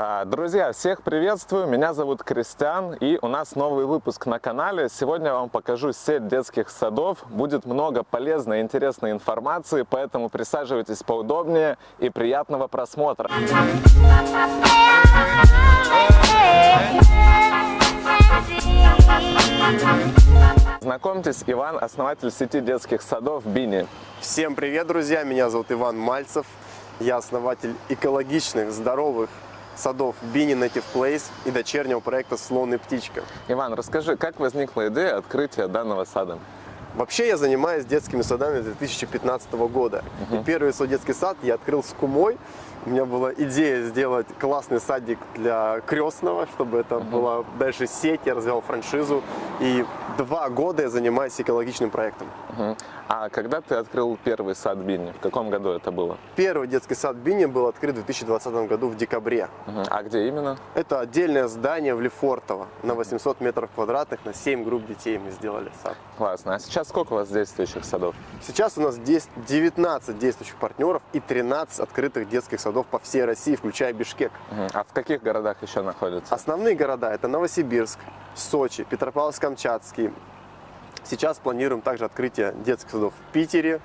А, Друзья, всех приветствую, меня зовут Кристиан и у нас новый выпуск на канале. Сегодня я вам покажу сеть детских садов, будет много полезной и интересной информации, поэтому присаживайтесь поудобнее и приятного просмотра. Знакомьтесь, Иван, основатель сети детских садов Бини. Всем привет, друзья! Меня зовут Иван Мальцев. Я основатель экологичных, здоровых садов Bini Native Place и дочернего проекта «Слон и птичка». Иван, расскажи, как возникла идея открытия данного сада? Вообще я занимаюсь детскими садами с 2015 года. И первый свой детский сад я открыл с кумой. У меня была идея сделать классный садик для крестного, чтобы это была дальше сеть, я развивал франшизу. И два года я занимаюсь экологичным проектом. Мгм. А когда ты открыл первый сад Бини? В каком году это было? Первый детский сад Бини был открыт в 2020 году в декабре. Мгм. А где именно? Это отдельное здание в Лефортово на 800 метров квадратных, на 7 групп детей мы сделали сад. Классно. А сейчас сколько у вас действующих садов? Сейчас у нас дес- 19 действующих партнеров и 13 открытых детских садов по всей России, включая Бишкек. А в каких городах еще находятся? Основные города это Новосибирск, Сочи, Петропавловск-Камчатский. Сейчас планируем также открытие детских садов в Питере,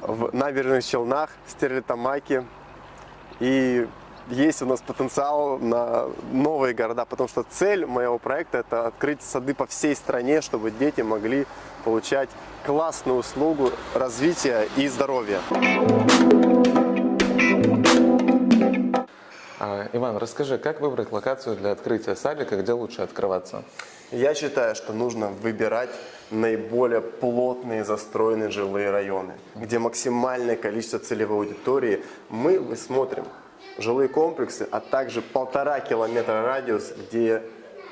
в Набережных Челнах, Стерлитамаке. И есть у нас потенциал на новые города, потому что цель моего проекта это открыть сады по всей стране, чтобы дети могли получать классную услугу развития и здоровья. А, Иван, расскажи, как выбрать локацию для открытия садика, где лучше открываться? Я считаю, что нужно выбирать наиболее плотные застроенные жилые районы, где максимальное количество целевой аудитории. Мы смотрим жилые комплексы, а также полтора километра радиус, где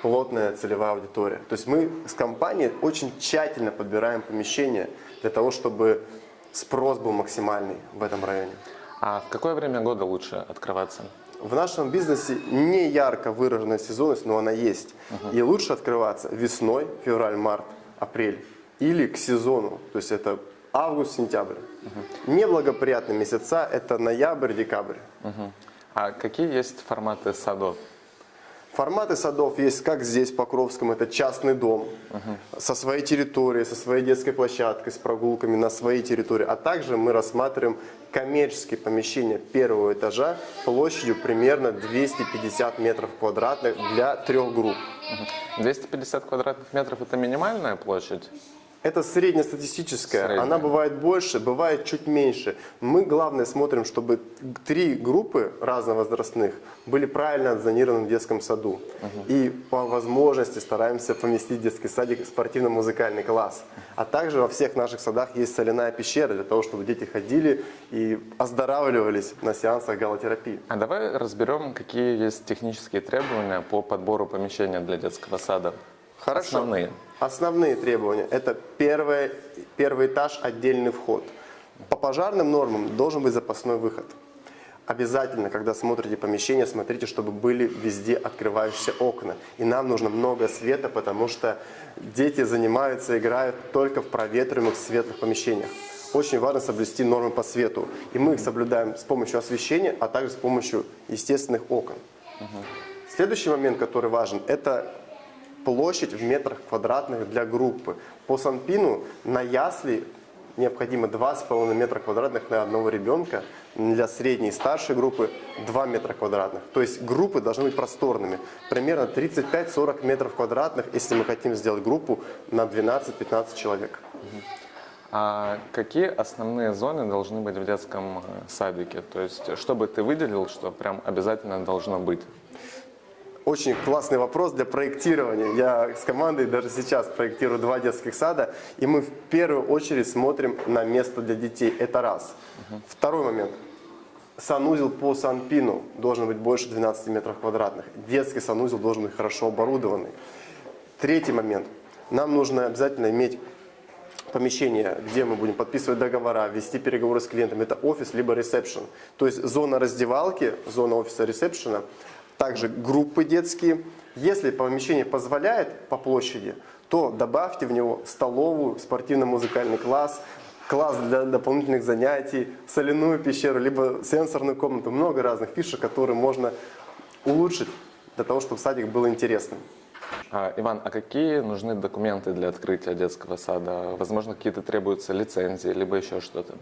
плотная целевая аудитория. То есть мы с компанией очень тщательно подбираем помещения для того, чтобы спрос был максимальный в этом районе. А в какое время года лучше открываться? В нашем бизнесе не ярко выраженная сезонность, но она есть. И лучше открываться весной, февраль, март, апрель. Или к сезону, то есть это август, сентябрь. Неблагоприятные месяца это ноябрь, декабрь. Мгм. А какие есть форматы садов? Форматы садов есть, как здесь, в Покровском, это частный дом, со своей территорией, со своей детской площадкой, с прогулками на своей территории. А также мы рассматриваем коммерческие помещения первого этажа площадью примерно 250 метров квадратных для трех групп. Мгм. 250 квадратных метров – это минимальная площадь? Это среднестатистическая, Средняя. она бывает больше, бывает чуть меньше. Мы, главное, смотрим, чтобы три группы разновозрастных были правильно отзонированы в детском саду. И по возможности стараемся поместить в детский садик спортивно-музыкальный класс. А также во всех наших садах есть соляная пещера для того, чтобы дети ходили и оздоравливались на сеансах галотерапии. А давай разберем, какие есть технические требования по подбору помещения для детского сада. Хорошо. Основные. Основные требования – это первый, первый этаж, отдельный вход. По пожарным нормам должен быть запасной выход. Обязательно, когда смотрите помещение, смотрите, чтобы были везде открывающиеся окна. И нам нужно много света, потому что дети занимаются, играют только в проветриваемых светлых помещениях. Очень важно соблюсти нормы по свету. И мы их соблюдаем с помощью освещения, а также с помощью естественных окон. Следующий момент, который важен, это площадь в метрах квадратных для группы. По Санпину на ясли необходимо 2,5 метра квадратных на одного ребенка, для средней и старшей группы 2 метра квадратных. То есть группы должны быть просторными, примерно 35-40 метров квадратных, если мы хотим сделать группу на 12-15 человек. А какие основные зоны должны быть в детском э, садике? То есть, что бы ты выделил, что прям обязательно должно быть? Очень классный вопрос для проектирования. Я с командой даже сейчас проектирую два детских сада, и мы в первую очередь смотрим на место для детей. Это раз. Второй момент. Санузел по Санпину должен быть больше 12 метров квадратных. Детский санузел должен быть хорошо оборудованный. Третий момент. Нам нужно обязательно иметь помещение, где мы будем подписывать договора, вести переговоры с клиентом. Это офис либо ресепшн. То есть зона раздевалки, зона офиса ресепшена, также группы детские. Если помещение позволяет по площади, то добавьте в него столовую, спортивно-музыкальный класс, класс для дополнительных занятий, соляную пещеру, либо сенсорную комнату. Много разных фишек, которые можно улучшить для того, чтобы садик был интересным. А, Иван, а какие нужны документы для открытия детского сада? Возможно, какие-то требуются лицензии, либо еще что-то?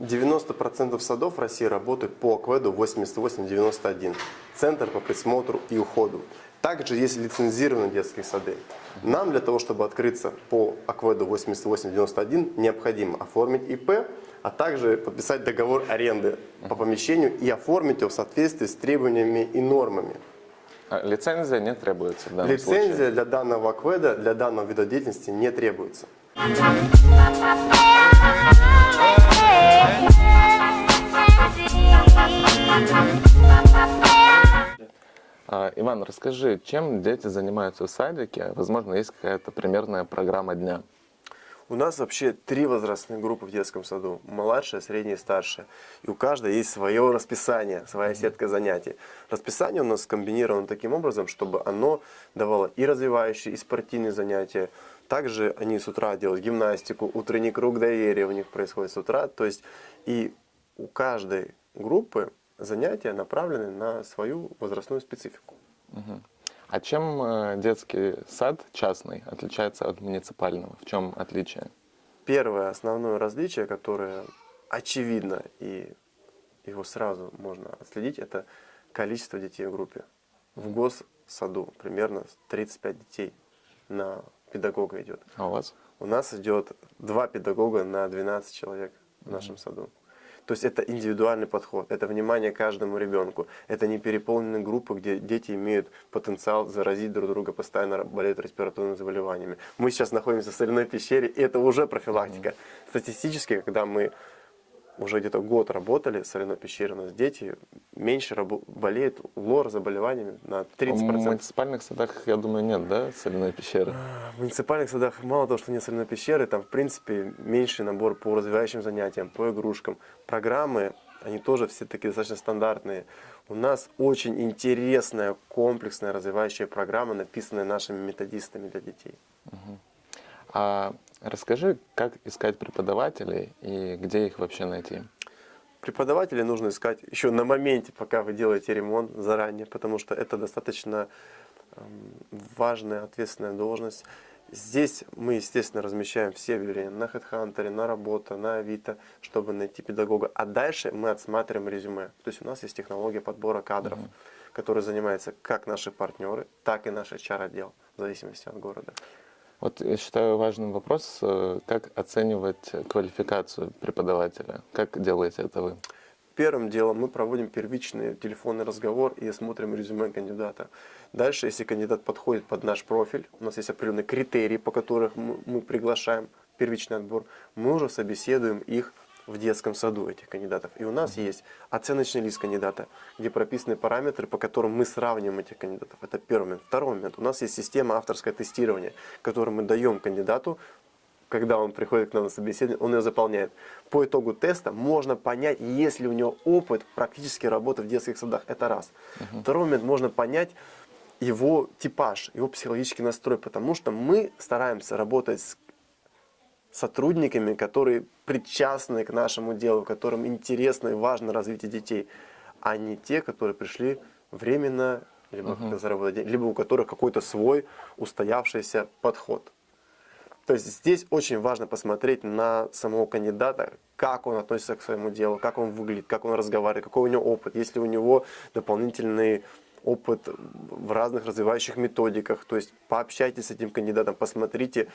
90% садов России работают по АКВЭДу 8891. Центр по присмотру и уходу. Также есть лицензированные детские сады. Нам для того, чтобы открыться по АКВЭДу 8891, необходимо оформить ИП, а также подписать договор аренды по помещению и оформить его в соответствии с требованиями и нормами. А, лицензия не требуется в данном Лицензия случае? для данного АКВЭДа, для данного вида деятельности не требуется. А, Иван, расскажи, чем дети занимаются в садике? Возможно, есть какая-то примерная программа дня. У нас вообще три возрастные группы в детском саду. Младшая, средняя и старшая. И у каждой есть свое расписание, своя сетка занятий. Расписание у нас скомбинировано таким образом, чтобы оно давало и развивающие, и спортивные занятия. Также они с утра делают гимнастику, утренний круг доверия у них происходит с утра. То есть и у каждой группы занятия направлены на свою возрастную специфику. А чем э, детский сад частный отличается от муниципального? В чем отличие? Первое основное различие, которое очевидно и его сразу можно отследить, это количество детей в группе. В госсаду примерно 35 детей на педагога идет. А у вас? У нас идет два педагога на 12 человек в нашем саду. То есть это индивидуальный подход, это внимание каждому ребенку. Это не переполненные группы, где дети имеют потенциал заразить друг друга, постоянно болеют респираторными заболеваниями. Мы сейчас находимся в соляной пещере, и это уже профилактика. Статистически, когда мы уже где-то год работали в соляной пещере, у нас дети меньше болеют лор заболеваниями на 30%. В муниципальных садах, я думаю, нет, да, соляной пещеры? В муниципальных садах мало того, что нет соляной пещеры, там в принципе меньший набор по развивающим занятиям, по игрушкам. Программы, они тоже все такие достаточно стандартные. У нас очень интересная, комплексная развивающая программа, написанная нашими методистами для детей. А расскажи, как искать преподавателей и где их вообще найти? Преподавателей нужно искать еще на моменте, пока вы делаете ремонт заранее, потому что это достаточно эм, важная, ответственная должность. Здесь мы, естественно, размещаем все объявления на HeadHunter, на работа, на Авито, чтобы найти педагога. А дальше мы отсматриваем резюме. То есть у нас есть технология подбора кадров, которой занимаются как наши партнеры, так и наш HR-отдел, в зависимости от города. Вот я считаю важным вопрос, э, как оценивать квалификацию преподавателя. Как делаете это вы? Первым делом мы проводим первичный телефонный разговор и смотрим резюме кандидата. Дальше, если кандидат подходит под наш профиль, у нас есть определенные критерии, по которым мы мы приглашаем первичный отбор, мы уже собеседуем их в детском саду, этих кандидатов. И у нас есть оценочный лист кандидата, где прописаны параметры, по которым мы сравниваем этих кандидатов. Это первый момент. Второй момент. У нас есть система авторское тестирование, которую мы даем кандидату когда он приходит к нам на собеседование, он ее заполняет. По итогу теста можно понять, есть ли у него опыт практически работы в детских садах. Это раз. Второй момент, можно понять его типаж, его психологический настрой, потому что мы стараемся работать с сотрудниками, которые причастны к нашему делу, которым интересно и важно развитие детей, а не те, которые пришли временно, либо, как заработать деньги, либо у которых какой-то свой устоявшийся подход. То есть здесь очень важно посмотреть на самого кандидата, как он относится к своему делу, как он выглядит, как он разговаривает, какой у него опыт, есть ли у него дополнительный опыт в разных развивающих методиках. То есть пообщайтесь с этим кандидатом, посмотрите,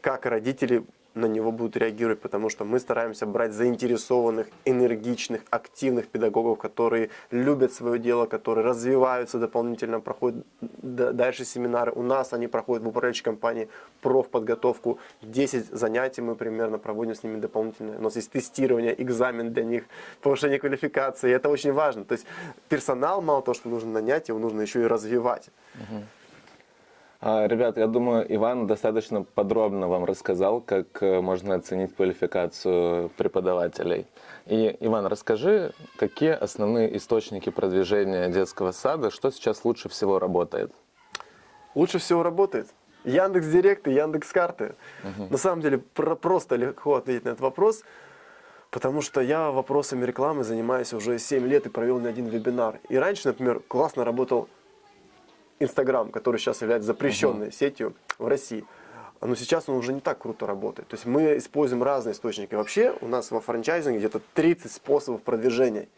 как родители на него будут реагировать, потому что мы стараемся брать заинтересованных, энергичных, активных педагогов, которые любят свое дело, которые развиваются дополнительно, проходят дальше семинары. У нас они проходят в управляющей компании профподготовку. 10 занятий мы примерно проводим с ними дополнительно. У нас есть тестирование, экзамен для них, повышение квалификации. Это очень важно. То есть персонал мало того, что нужно нанять, его нужно еще и развивать. А, Ребят, я думаю, Иван достаточно подробно вам рассказал, как э, можно оценить квалификацию преподавателей. И, Иван, расскажи, какие основные источники продвижения детского сада, что сейчас лучше всего работает? Лучше всего работает Яндекс Директ и Яндекс Карты. На самом деле про- просто легко ответить на этот вопрос, потому что я вопросами рекламы занимаюсь уже 7 лет и провел не один вебинар. И раньше, например, классно работал Инстаграм, который сейчас является запрещенной сетью в России, но сейчас он уже не так круто работает. То есть мы используем разные источники. Вообще у нас во франчайзинге где-то 30 способов продвижения.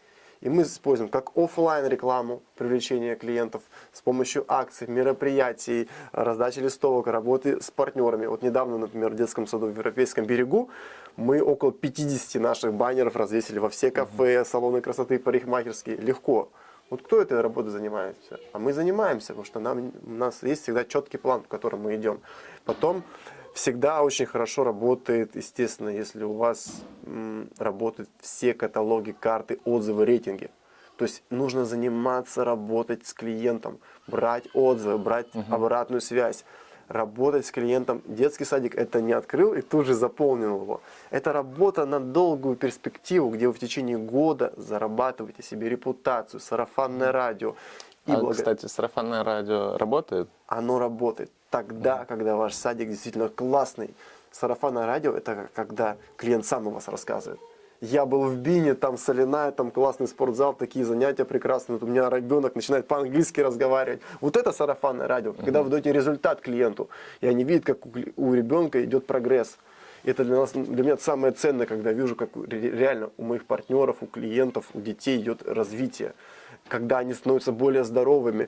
И мы используем как офлайн рекламу, привлечение клиентов с помощью акций, мероприятий, раздачи листовок, работы с партнерами. Вот недавно, например, в детском саду в Европейском берегу мы около 50 наших баннеров развесили во все кафе, салоны красоты, парикмахерские. Легко. Вот кто этой работой занимается? А мы занимаемся, потому что нам, у нас есть всегда четкий план, по которому мы идем. Потом всегда очень хорошо работает, естественно, если у вас м, работают все каталоги, карты, отзывы, рейтинги. То есть нужно заниматься, работать с клиентом, брать отзывы, брать обратную связь, работать с клиентом. Детский садик это не открыл и тут же заполнил его. Это работа на долгую перспективу, где вы в течение года зарабатываете себе репутацию, сарафанное радио. И А, благо- кстати, сарафанное радио работает? оно работает тогда, когда ваш садик действительно классный. Сарафанное радио – это когда клиент сам о вас рассказывает. Я был в Бине, там соляная, там классный спортзал, такие занятия прекрасные. Вот у меня ребенок начинает по-английски разговаривать. Вот это сарафанное радио, когда вы даете результат клиенту, и они видят, как у ребенка идет прогресс. И Это для, нас, для меня самое ценное, когда вижу, как ре- реально у моих партнеров, у клиентов, у детей идет развитие. Когда они становятся более здоровыми.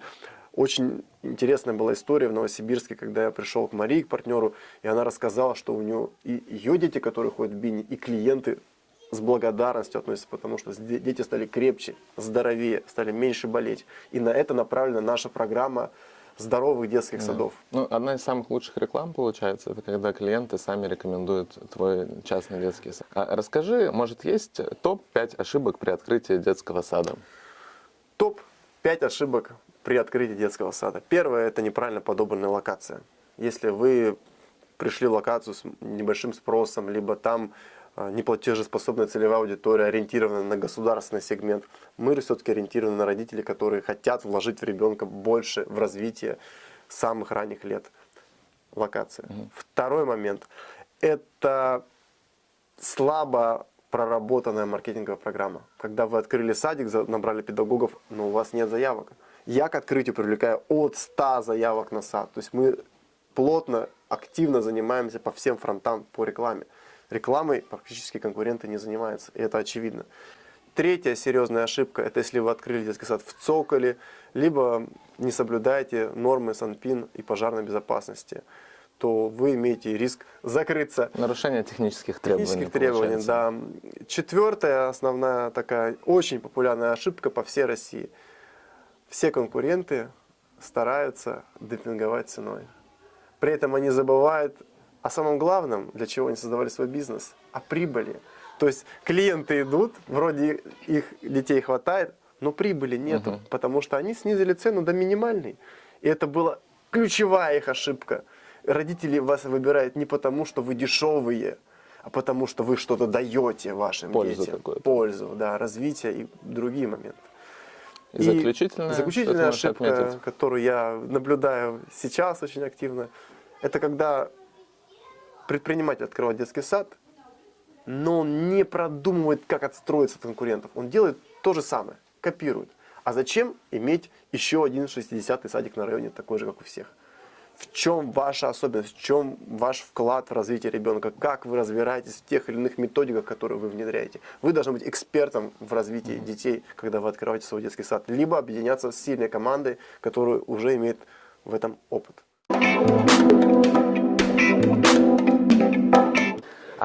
Очень интересная была история в Новосибирске, когда я пришел к Марии, к партнеру, и она рассказала, что у нее и ее дети, которые ходят в Бини, и клиенты с благодарностью относятся, потому что де- дети стали крепче, здоровее, стали меньше болеть. И на это направлена наша программа здоровых детских садов. Ну, одна из самых лучших реклам, получается, это когда клиенты сами рекомендуют твой частный детский сад. А расскажи, может, есть топ-5 ошибок при открытии детского сада? Топ-5 ошибок при открытии детского сада. Первое – это неправильно подобранная локация. Если вы пришли в локацию с небольшим спросом, либо там неплатежеспособная целевая аудитория, ориентирована на государственный сегмент, мы все-таки ориентированы на родителей, которые хотят вложить в ребенка больше в развитие с самых ранних лет. Локация. Второй момент – это слабо проработанная маркетинговая программа. Когда вы открыли садик, набрали педагогов, но у вас нет заявок. Я к открытию привлекаю от 100 заявок на сад. То есть мы плотно, активно занимаемся по всем фронтам по рекламе. Рекламой практически конкуренты не занимаются, и это очевидно. Третья серьезная ошибка – это если вы открыли детский сад в цоколе, либо не соблюдаете нормы Санпин и пожарной безопасности, то вы имеете риск закрыться Нарушение технических требований. Технических требований, получается. да. Четвертая основная такая очень популярная ошибка по всей России. Все конкуренты стараются демпинговать ценой. При этом они забывают о самом главном, для чего они создавали свой бизнес, о прибыли. То есть клиенты идут, вроде их детей хватает, но прибыли нету, потому что они снизили цену до минимальной. И это была ключевая их ошибка. Родители вас выбирают не потому, что вы дешевые, а потому что вы что-то даете вашим Пользу детям. какую-то. Пользу, да, развитие и другие моменты. И заключительная, заключительная ошибка, отметить? которую я наблюдаю сейчас очень активно, это когда предприниматель открывает детский сад, но он не продумывает, как отстроиться от конкурентов. Он делает то же самое, копирует. А зачем иметь еще один 60-й садик на районе, такой же, как у всех? В чем ваша особенность, в чем ваш вклад в развитие ребенка, как вы разбираетесь в тех или иных методиках, которые вы внедряете. Вы должны быть экспертом в развитии детей, когда вы открываете свой детский сад, либо объединяться с сильной командой, которая уже имеет в этом опыт.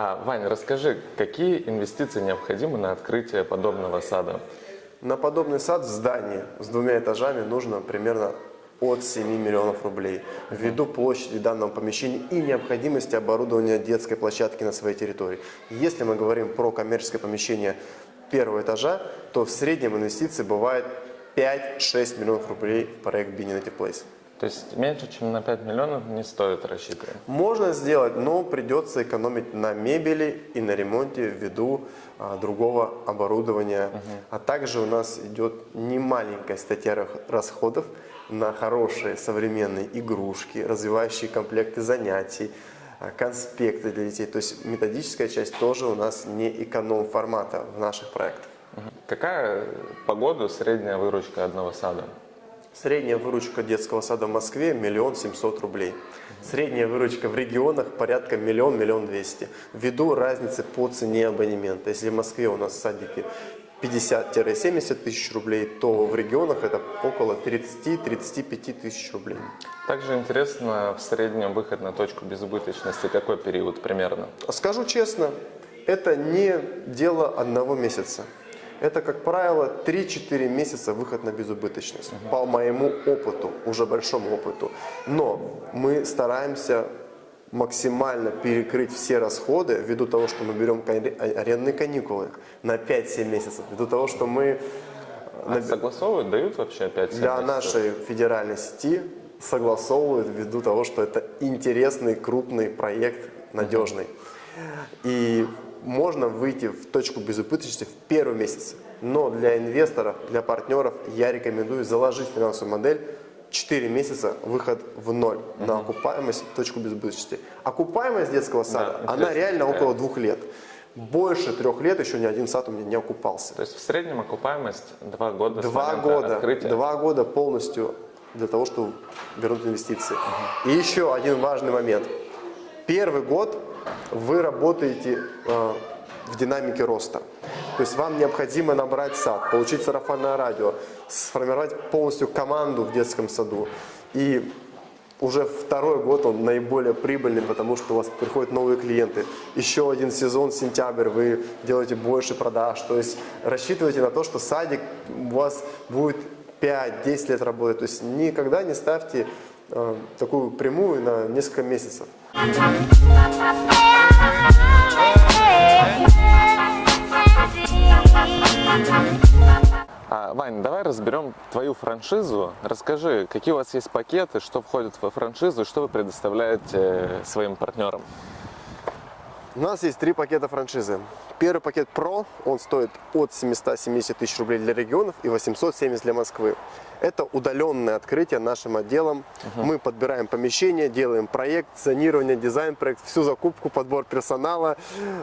А, Ваня, расскажи, какие инвестиции необходимы на открытие подобного сада? На подобный сад в здании с двумя этажами нужно примерно от 7 миллионов рублей. Ввиду площади данного помещения и необходимости оборудования детской площадки на своей территории. Если мы говорим про коммерческое помещение первого этажа, то в среднем инвестиции бывает 5-6 миллионов рублей в проект Bini Native Place. То есть меньше, чем на 5 миллионов не стоит рассчитывать. Можно сделать, но придется экономить на мебели и на ремонте ввиду а, другого оборудования. А также у нас идет немаленькая статья расходов на хорошие современные игрушки, развивающие комплекты занятий, а, конспекты для детей. То есть методическая часть тоже у нас не эконом формата в наших проектах. Какая по году средняя выручка одного сада? Средняя выручка детского сада в Москве – миллион семьсот рублей. Средняя выручка в регионах порядка миллион, миллион двести. Ввиду разницы по цене абонемента. Если в Москве у нас садики 50-70 тысяч рублей, то в регионах это около 30-35 тысяч рублей. Также интересно, в среднем выход на точку безубыточности какой период примерно? Скажу честно, это не дело одного месяца. Это, как правило, 3-4 месяца выход на безубыточность. По моему опыту, уже большому опыту. Но мы стараемся максимально перекрыть все расходы ввиду того, что мы берем арендные каникулы на 5-7 месяцев. Ввиду того, что мы А на- согласовывают, дают вообще опять? для нашей федеральной сети согласовывают ввиду того, что это интересный, крупный проект, надежный. И можно выйти в точку безубыточности в первый месяц. Но для инвесторов, для партнеров я рекомендую заложить финансовую модель 4 месяца выход в ноль на окупаемость, точку безубыточности. Окупаемость детского сада, Да, она реально какая. около двух лет. Больше трех лет еще ни один сад у меня не окупался. То есть в среднем окупаемость 2 года Два года, открытия? два года полностью для того, чтобы вернуть инвестиции. И еще один важный момент. Первый год вы работаете э, в динамике роста. То есть вам необходимо набрать сад, получить сарафанное радио, сформировать полностью команду в детском саду. И уже второй год он наиболее прибыльный, потому что у вас приходят новые клиенты. Еще один сезон, сентябрь, вы делаете больше продаж. То есть рассчитывайте на то, что садик у вас будет 5-10 лет работать. То есть никогда не ставьте такую прямую на несколько месяцев. А, Вань, давай разберем твою франшизу. Расскажи, какие у вас есть пакеты, что входит во франшизу, что вы предоставляете э, своим партнерам? У нас есть три пакета франшизы. Первый пакет Pro, он стоит от 770 тысяч рублей для регионов и 870 для Москвы. Это удаленное открытие нашим отделом. Мы подбираем помещение, делаем проект, зонирование, дизайн, проект, всю закупку, подбор персонала,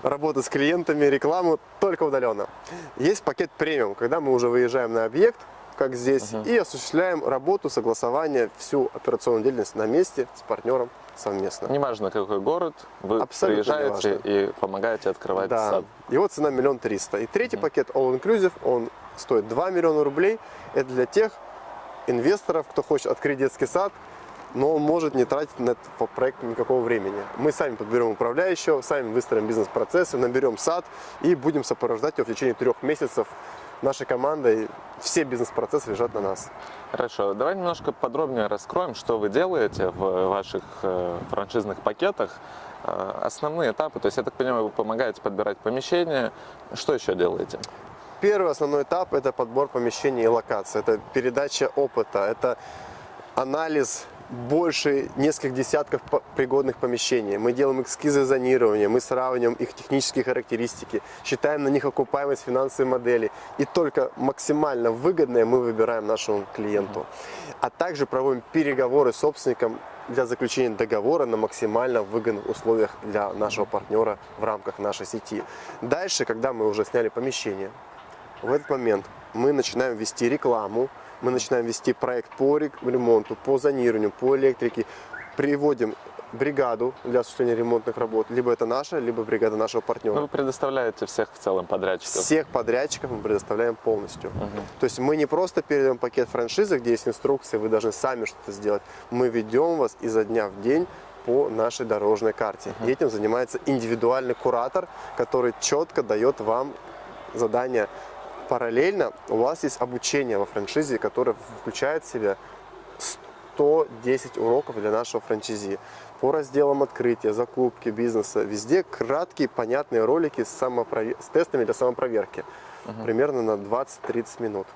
работа с клиентами, рекламу, только удаленно. Есть пакет премиум, когда мы уже выезжаем на объект, как здесь, и осуществляем работу, согласование, всю операционную деятельность на месте с партнером совместно. Неважно, какой город, вы Абсолютно приезжаете и помогаете открывать Да, сад. его цена миллион триста. И третий пакет All Inclusive, он стоит 2 миллиона рублей. Это для тех инвесторов, кто хочет открыть детский сад, но он может не тратить на этот проект никакого времени. Мы сами подберем управляющего, сами выстроим бизнес-процессы, наберем сад и будем сопровождать его в течение трех месяцев нашей командой. Все бизнес-процессы лежат на нас. Хорошо, давай немножко подробнее раскроем, что вы делаете в ваших э, франшизных пакетах. Э, Основные этапы, то есть, я так понимаю, вы помогаете подбирать помещение. Что еще делаете? Первый основной этап – это подбор помещений и локаций. Это передача опыта, это анализ больше нескольких десятков пригодных помещений. Мы делаем эскизы зонирования, мы сравниваем их технические характеристики, считаем на них окупаемость финансовой модели. И только максимально выгодное мы выбираем нашему клиенту. А также проводим переговоры с собственником для заключения договора на максимально выгодных условиях для нашего партнера в рамках нашей сети. Дальше, когда мы уже сняли помещение, в этот момент мы начинаем вести рекламу, мы начинаем вести проект по ремонту, по зонированию, по электрике, приводим бригаду для осуществления ремонтных работ. Либо это наша, либо бригада нашего партнера. Ну, Вы предоставляете всех в целом подрядчиков. Всех подрядчиков мы предоставляем полностью. То есть мы не просто передаем пакет франшизы, где есть инструкции, вы должны сами что-то сделать. Мы ведем вас изо дня в день по нашей дорожной карте. И этим занимается индивидуальный куратор, который четко дает вам задание. Параллельно у вас есть обучение во франшизе, которое включает в себя 110 уроков для нашего франчайзи по разделам открытия, закупки, бизнеса. Везде краткие, понятные ролики с, самопрове- с тестами для самопроверки. Примерно на 20-30 минут.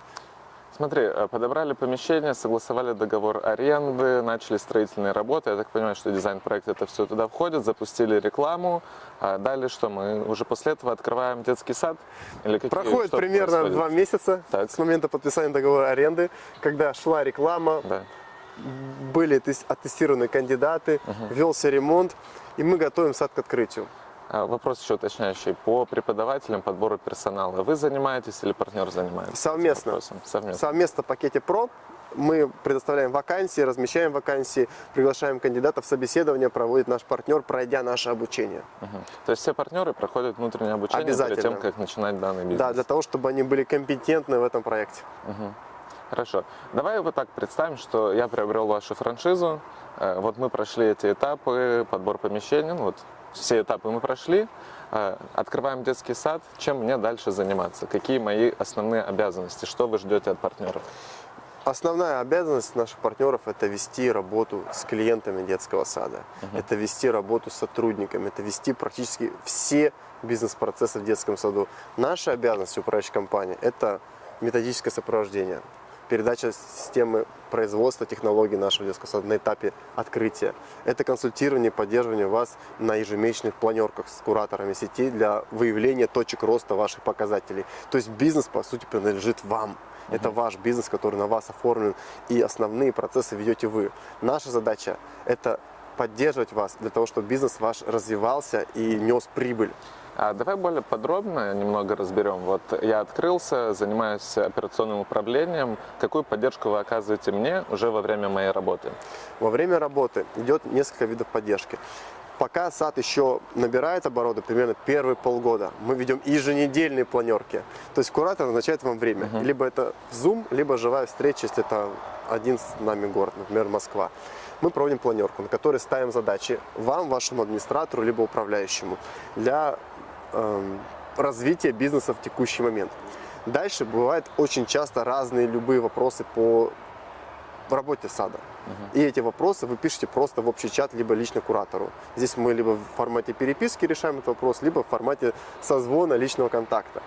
Смотри, э, подобрали помещение, согласовали договор аренды, начали строительные работы. Я так понимаю, что дизайн-проект это все туда входит, запустили рекламу. А далее что? Мы уже после этого открываем детский сад? Или какие, Проходит примерно происходит? два месяца Так. с момента подписания договора аренды, когда шла реклама, Да. были тес- оттестированы кандидаты, велся ремонт, и мы готовим сад к открытию. А, Вопрос еще уточняющий. По преподавателям подбора персонала вы занимаетесь или партнер занимается? Совместно. Совместно. Совместно в пакете ПРО мы предоставляем вакансии, размещаем вакансии, приглашаем кандидатов, собеседование проводит наш партнер, пройдя наше обучение. Мгм. То есть все партнеры проходят внутреннее обучение перед Обязательно. тем, как начинать данный бизнес? Да, для того, чтобы они были компетентны в этом проекте. Хорошо. Давай вот так представим, что я приобрел вашу франшизу. Э, Вот мы прошли эти этапы, подбор помещений, ну вот все этапы мы прошли. Э, Открываем детский сад. Чем мне дальше заниматься? Какие мои основные обязанности? Что вы ждете от партнеров? Основная обязанность наших партнеров – это вести работу с клиентами детского сада, это вести работу с сотрудниками, это вести практически все бизнес-процессы в детском саду. Наша обязанность управляющей компании – это методическое сопровождение, передача системы производства технологий нашего детского на этапе открытия. Это консультирование, поддерживание вас на ежемесячных планерках с кураторами сети для выявления точек роста ваших показателей. То есть бизнес, по сути, принадлежит вам. Это ваш бизнес, который на вас оформлен, и основные процессы ведете вы. Наша задача – это поддерживать вас для того, чтобы бизнес ваш развивался и нес прибыль. А давай более подробно немного разберем. Вот я открылся, занимаюсь операционным управлением. Какую поддержку вы оказываете мне уже во время моей работы? Во время работы идет несколько видов поддержки. Пока сад еще набирает обороты, примерно первые полгода, мы ведем еженедельные планерки. То есть куратор назначает вам время. Либо это Zoom, либо живая встреча, если это один с нами город, например, Москва. Мы проводим планерку, на которой ставим задачи вам, вашему администратору, либо управляющему для эм, развития бизнеса в текущий момент. Дальше бывают очень часто разные любые вопросы по работе сада. И эти вопросы вы пишете просто в общий чат, либо лично куратору. Здесь мы либо в формате переписки решаем этот вопрос, либо в формате созвона личного контакта.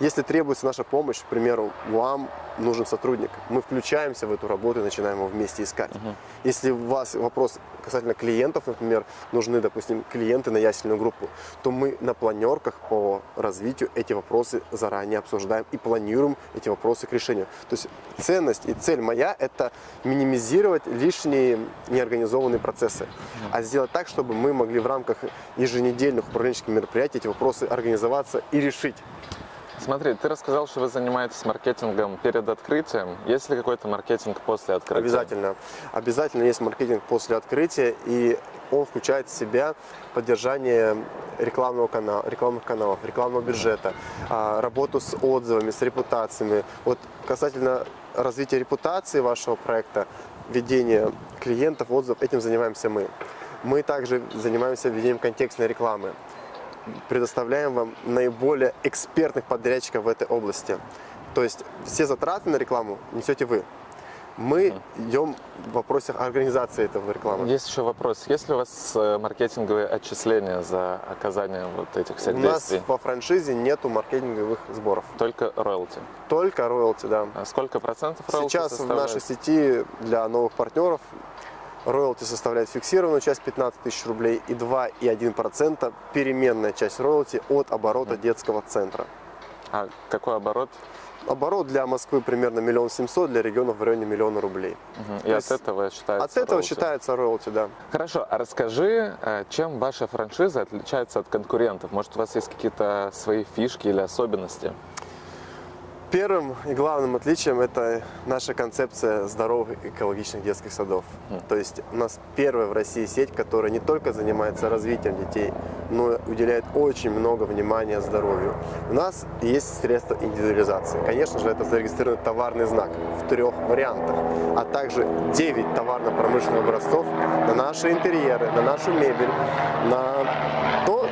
Если требуется наша помощь, к примеру, вам нужен сотрудник, мы включаемся в эту работу и начинаем его вместе искать. Если у вас вопрос касательно клиентов, например, нужны, допустим, клиенты на ясельную группу, то мы на планерках по развитию эти вопросы заранее обсуждаем и планируем эти вопросы к решению. То есть ценность и цель моя – это минимизировать лишние неорганизованные процессы, а сделать так, чтобы мы могли в рамках еженедельных управленческих мероприятий эти вопросы организоваться и решить. Смотри, ты рассказал, что вы занимаетесь маркетингом перед открытием. Есть ли какой-то маркетинг после открытия? Обязательно. Обязательно есть маркетинг после открытия, и он включает в себя поддержание рекламного канала, рекламных каналов, рекламного бюджета, а, работу с отзывами, с репутациями. Вот касательно развития репутации вашего проекта, ведения клиентов, отзывов, этим занимаемся мы. Мы также занимаемся ведением контекстной рекламы предоставляем вам наиболее экспертных подрядчиков в этой области. То есть все затраты на рекламу несете вы. Мы идем в вопросах организации этого рекламы. Есть еще вопрос. Есть ли у вас э, маркетинговые отчисления за оказание вот этих всех У нас действий? во франшизе нету маркетинговых сборов. Только роялти. Только роялти, да. А сколько процентов роялти Сейчас в составляет? нашей сети для новых партнеров роялти составляет фиксированную часть 15 тысяч рублей и 2,1% переменная часть роялти от оборота детского центра. А какой оборот? Оборот для Москвы примерно миллион семьсот, для регионов в районе миллиона рублей. Мгм. И То от этого считается От этого роялти? считается роялти, да. Хорошо, а расскажи, э, чем ваша франшиза отличается от конкурентов? Может, у вас есть какие-то свои фишки или особенности? Первым и главным отличием это наша концепция здоровых экологичных детских садов. То есть у нас первая в России сеть, которая не только занимается развитием детей, но и уделяет очень много внимания здоровью. У нас есть средства индивидуализации. Конечно же, это зарегистрированный товарный знак в трех вариантах, а также 9 товарно-промышленных образцов на наши интерьеры, на нашу мебель, на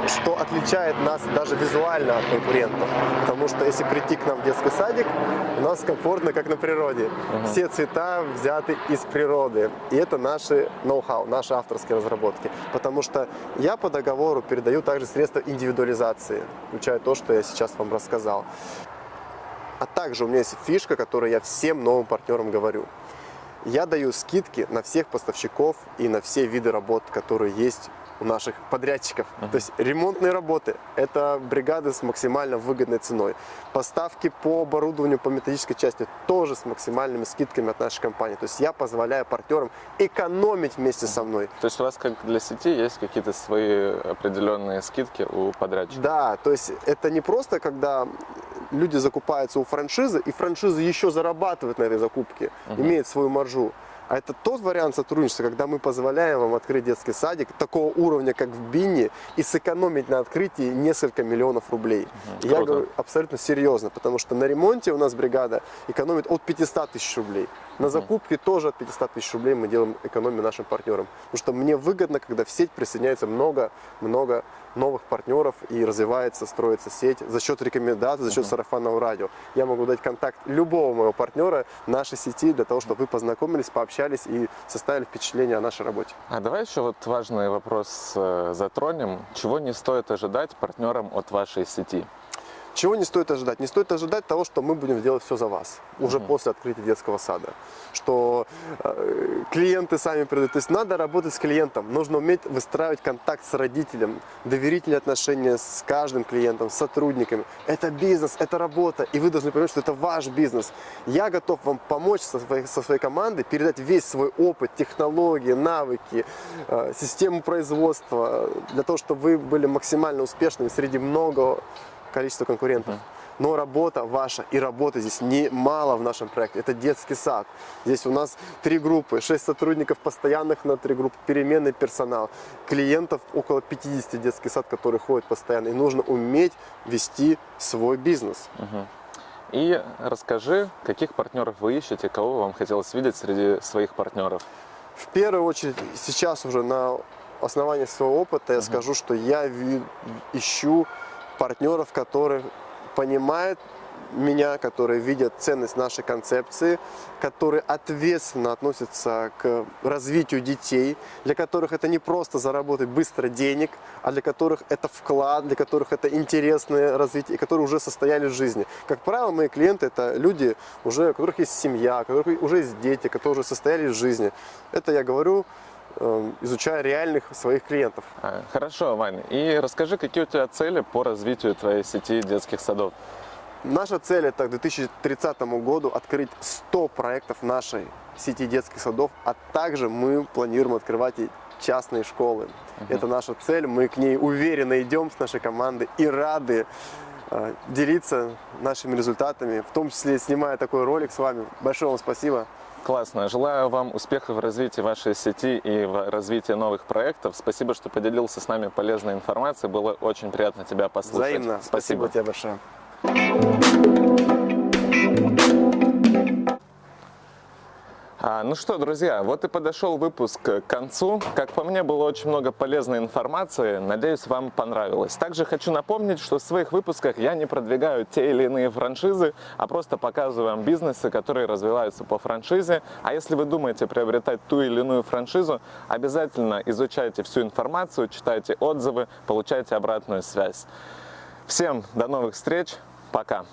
что отличает нас даже визуально от конкурентов. Потому что если прийти к нам в детский садик, у нас комфортно, как на природе. Все цвета взяты из природы. И это наши ноу-хау, наши авторские разработки. Потому что я по договору передаю также средства индивидуализации, включая то, что я сейчас вам рассказал. А также у меня есть фишка, которую я всем новым партнерам говорю. Я даю скидки на всех поставщиков и на все виды работ, которые есть у наших подрядчиков. То есть ремонтные работы – это бригады с максимально выгодной ценой. Поставки по оборудованию, по методической части тоже с максимальными скидками от нашей компании. То есть я позволяю партнерам экономить вместе со мной. То есть у вас, как для сети, есть какие-то свои определенные скидки у подрядчиков? Да, то есть это не просто, когда люди закупаются у франшизы, и франшиза еще зарабатывает на этой закупке, имеет свою маржу. А это тот вариант сотрудничества, когда мы позволяем вам открыть детский садик такого уровня, как в Бинне, и сэкономить на открытии несколько миллионов рублей. И я круто. говорю абсолютно серьезно, потому что на ремонте у нас бригада экономит от 500 тысяч рублей. На закупке тоже от 500 тысяч рублей мы делаем экономию нашим партнерам. Потому что мне выгодно, когда в сеть присоединяется много-много новых партнеров и развивается, строится сеть за счет рекомендаций, за счет сарафанного радио. Я могу дать контакт любого моего партнера нашей сети для того, чтобы вы познакомились, пообщались и составили впечатление о нашей работе. А давай еще вот важный вопрос э, затронем. Чего не стоит ожидать партнерам от вашей сети? Чего не стоит ожидать? Не стоит ожидать того, что мы будем делать все за вас, уже после открытия детского сада. Что э, клиенты сами придут. То есть надо работать с клиентом, нужно уметь выстраивать контакт с родителем, доверительные отношения с каждым клиентом, с сотрудниками. Это бизнес, это работа, и вы должны понимать, что это ваш бизнес. Я готов вам помочь со своей, со своей командой, передать весь свой опыт, технологии, навыки, э, систему производства, э, для того, чтобы вы были максимально успешными среди много количества конкурентов. Но работа ваша и работа здесь немало в нашем проекте. Это детский сад. Здесь у нас три группы, шесть сотрудников постоянных на три группы, переменный персонал. Клиентов около 50 детский сад, который ходит постоянно. И нужно уметь вести свой бизнес. И расскажи, каких партнеров вы ищете, кого вам хотелось видеть среди своих партнеров? В первую очередь, сейчас уже на основании своего опыта я скажу, что я ищу партнеров, которые понимают меня, которые видят ценность нашей концепции, которые ответственно относятся к развитию детей, для которых это не просто заработать быстро денег, а для которых это вклад, для которых это интересное развитие, которые уже состояли в жизни. Как правило, мои клиенты это люди, уже, у которых есть семья, у которых уже есть дети, которые уже состояли в жизни. Это я говорю, изучая реальных своих клиентов. А, Хорошо, Вань. И расскажи, какие у тебя цели по развитию твоей сети детских садов? Наша цель это к 2030 году открыть 100 проектов нашей сети детских садов, а также мы планируем открывать и частные школы. Это наша цель, мы к ней уверенно идем с нашей командой и рады э, делиться нашими результатами, в том числе снимая такой ролик с вами. Большое вам спасибо. Классно. Желаю вам успехов в развитии вашей сети и в развитии новых проектов. Спасибо, что поделился с нами полезной информацией. Было очень приятно тебя послушать. Взаимно. Спасибо. тебе большое. А, ну что, друзья, вот и подошел выпуск к концу. Как по мне, было очень много полезной информации. Надеюсь, вам понравилось. Также хочу напомнить, что в своих выпусках я не продвигаю те или иные франшизы, а просто показываю вам бизнесы, которые развиваются по франшизе. А если вы думаете приобретать ту или иную франшизу, обязательно изучайте всю информацию, читайте отзывы, получайте обратную связь. Всем до новых встреч. Пока.